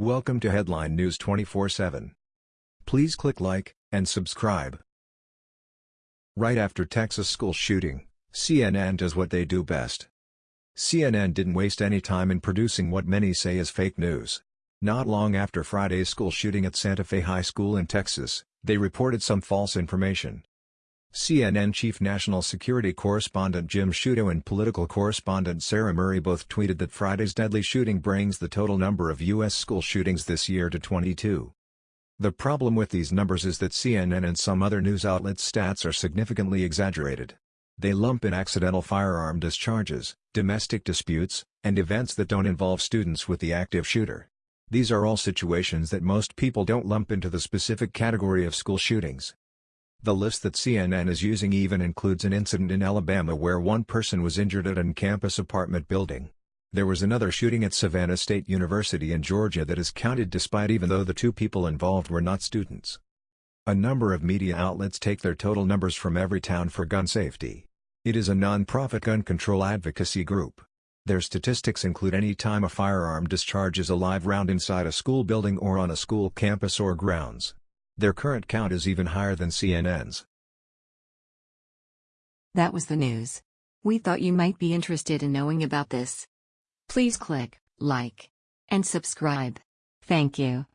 Welcome to Headline News 24/7. Please click like and subscribe. Right after Texas school shooting, CNN does what they do best. CNN didn't waste any time in producing what many say is fake news. Not long after Friday's school shooting at Santa Fe High School in Texas, they reported some false information. CNN chief national security correspondent Jim Sciutto and political correspondent Sarah Murray both tweeted that Friday's deadly shooting brings the total number of U.S. school shootings this year to 22. The problem with these numbers is that CNN and some other news outlets' stats are significantly exaggerated. They lump in accidental firearm discharges, domestic disputes, and events that don't involve students with the active shooter. These are all situations that most people don't lump into the specific category of school shootings. The list that CNN is using even includes an incident in Alabama where one person was injured at an campus apartment building. There was another shooting at Savannah State University in Georgia that is counted despite even though the two people involved were not students. A number of media outlets take their total numbers from Everytown for gun safety. It is a non-profit gun control advocacy group. Their statistics include any time a firearm discharges a live round inside a school building or on a school campus or grounds. Their current count is even higher than CNN's. That was the news. We thought you might be interested in knowing about this. Please click like and subscribe. Thank you.